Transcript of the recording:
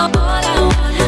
all I want.